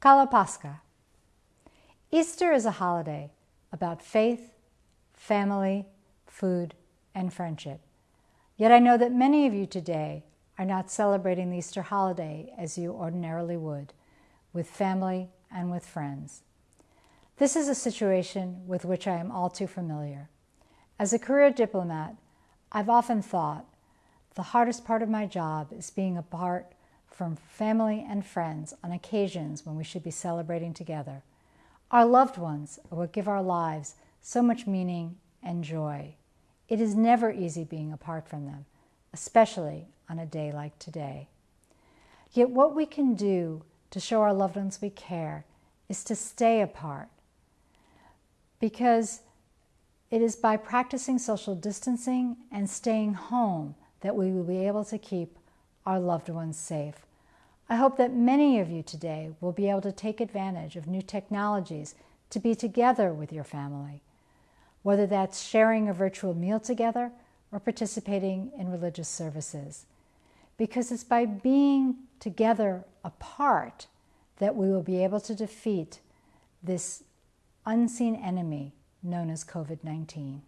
Kalo Pascha. Easter is a holiday about faith, family, food, and friendship. Yet I know that many of you today are not celebrating the Easter holiday as you ordinarily would, with family and with friends. This is a situation with which I am all too familiar. As a career diplomat, I've often thought the hardest part of my job is being apart from family and friends on occasions when we should be celebrating together. Our loved ones are what give our lives so much meaning and joy. It is never easy being apart from them, especially on a day like today. Yet what we can do to show our loved ones we care is to stay apart. Because it is by practicing social distancing and staying home that we will be able to keep our loved ones safe. I hope that many of you today will be able to take advantage of new technologies to be together with your family, whether that's sharing a virtual meal together or participating in religious services. Because it's by being together apart that we will be able to defeat this unseen enemy known as COVID 19.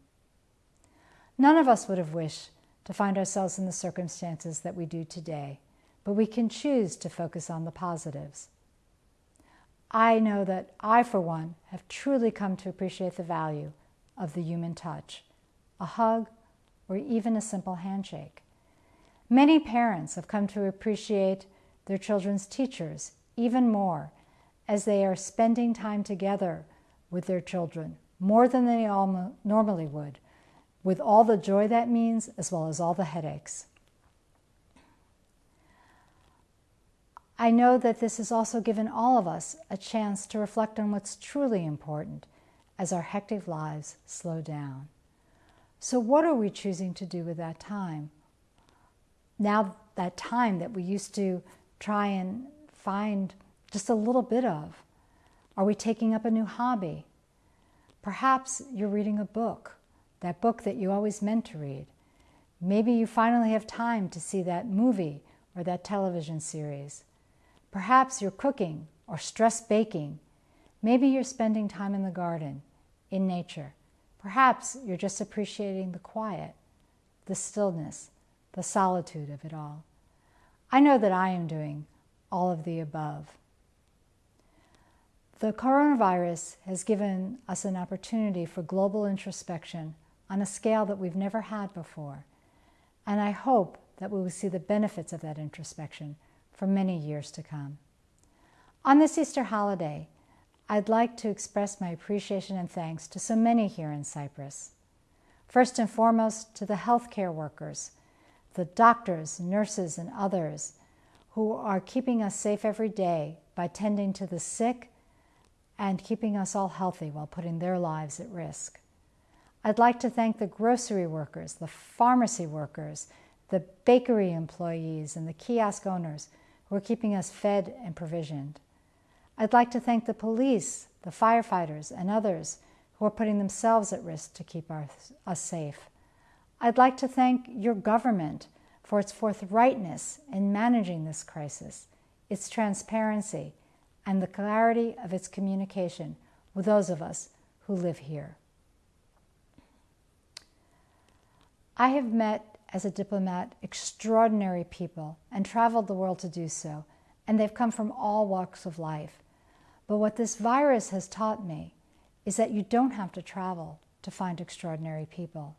None of us would have wished to find ourselves in the circumstances that we do today but we can choose to focus on the positives. I know that I, for one, have truly come to appreciate the value of the human touch, a hug, or even a simple handshake. Many parents have come to appreciate their children's teachers even more as they are spending time together with their children, more than they all normally would, with all the joy that means as well as all the headaches. I know that this has also given all of us a chance to reflect on what's truly important as our hectic lives slow down. So, what are we choosing to do with that time? Now, that time that we used to try and find just a little bit of. Are we taking up a new hobby? Perhaps you're reading a book, that book that you always meant to read. Maybe you finally have time to see that movie or that television series. Perhaps you're cooking or stress baking. Maybe you're spending time in the garden, in nature. Perhaps you're just appreciating the quiet, the stillness, the solitude of it all. I know that I am doing all of the above. The coronavirus has given us an opportunity for global introspection on a scale that we've never had before. And I hope that we will see the benefits of that introspection for many years to come. On this Easter holiday, I'd like to express my appreciation and thanks to so many here in Cyprus. First and foremost, to the healthcare workers, the doctors, nurses, and others who are keeping us safe every day by tending to the sick and keeping us all healthy while putting their lives at risk. I'd like to thank the grocery workers, the pharmacy workers, the bakery employees, and the kiosk owners who are keeping us fed and provisioned. I'd like to thank the police, the firefighters, and others who are putting themselves at risk to keep our, us safe. I'd like to thank your government for its forthrightness in managing this crisis, its transparency, and the clarity of its communication with those of us who live here. I have met as a diplomat extraordinary people and traveled the world to do so, and they've come from all walks of life. But what this virus has taught me is that you don't have to travel to find extraordinary people.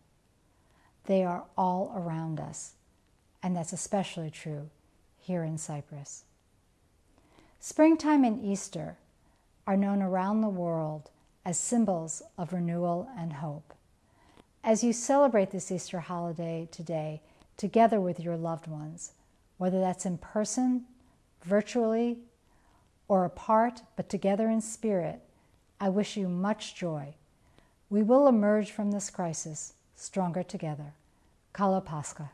They are all around us, and that's especially true here in Cyprus. Springtime and Easter are known around the world as symbols of renewal and hope. As you celebrate this Easter holiday today, together with your loved ones, whether that's in person, virtually, or apart, but together in spirit, I wish you much joy. We will emerge from this crisis stronger together. Kalo Pascha.